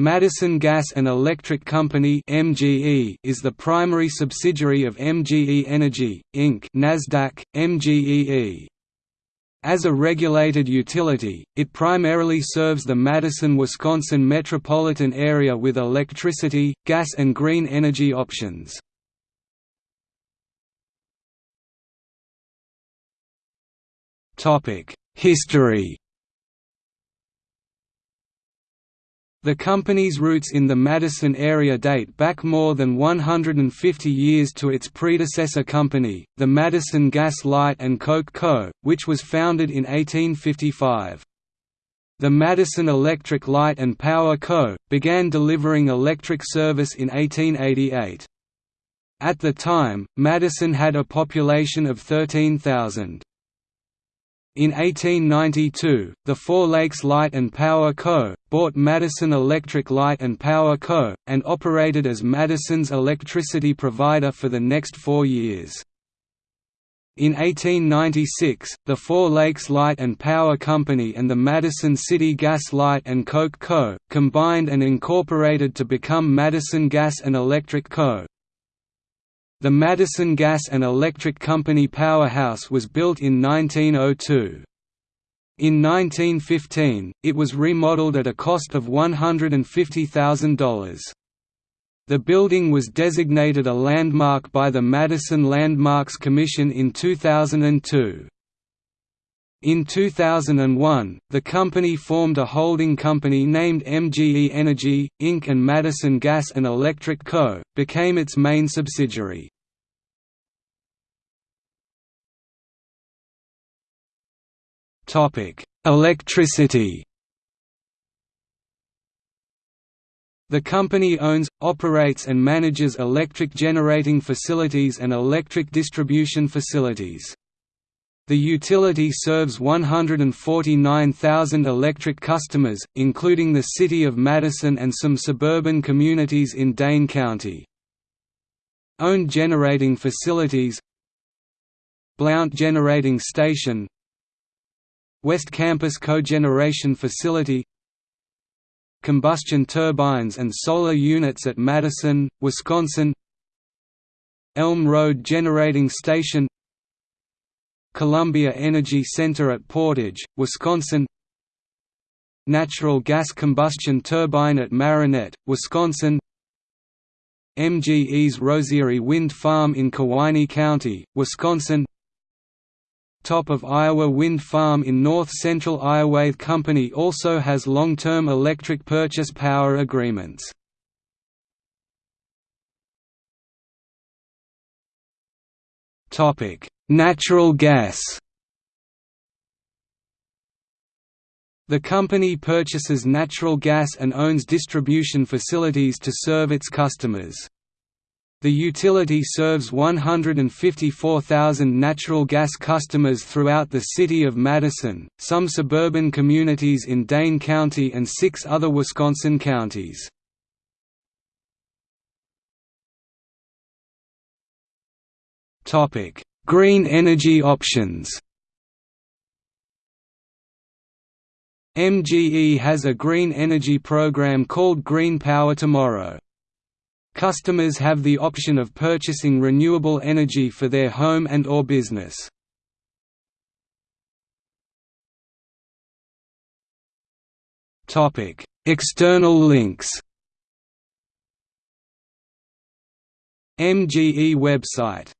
Madison Gas and Electric Company (MGE) is the primary subsidiary of MGE Energy Inc. (Nasdaq: MGEE). As a regulated utility, it primarily serves the Madison, Wisconsin metropolitan area with electricity, gas and green energy options. Topic: History The company's roots in the Madison area date back more than 150 years to its predecessor company, the Madison Gas Light and Coke Co., which was founded in 1855. The Madison Electric Light and Power Co. began delivering electric service in 1888. At the time, Madison had a population of 13,000. In 1892, the Four Lakes Light and Power Co. bought Madison Electric Light and Power Co., and operated as Madison's electricity provider for the next four years. In 1896, the Four Lakes Light and Power Company and the Madison City Gas Light and Coke Co. combined and incorporated to become Madison Gas and Electric Co. The Madison Gas and Electric Company powerhouse was built in 1902. In 1915, it was remodeled at a cost of $150,000. The building was designated a landmark by the Madison Landmarks Commission in 2002. In 2001, the company formed a holding company named MGE Energy, Inc. and Madison Gas and Electric Co. became its main subsidiary. Electricity The company owns, operates and manages electric generating facilities and electric distribution facilities. The utility serves 149,000 electric customers, including the city of Madison and some suburban communities in Dane County. Owned generating facilities Blount Generating Station West Campus Cogeneration Facility Combustion turbines and solar units at Madison, Wisconsin Elm Road Generating Station Columbia Energy Center at Portage, Wisconsin Natural gas combustion turbine at Marinette, Wisconsin MGE's Rosiere Wind Farm in Kewaunee County, Wisconsin Top of Iowa Wind Farm in north-central Iowa company also has long-term electric purchase power agreements. Natural gas The company purchases natural gas and owns distribution facilities to serve its customers. The utility serves 154,000 natural gas customers throughout the city of Madison, some suburban communities in Dane County and six other Wisconsin counties. Green energy options MGE has a green energy program called Green Power Tomorrow. Customers have the option of purchasing renewable energy for their home and or business. External links MGE website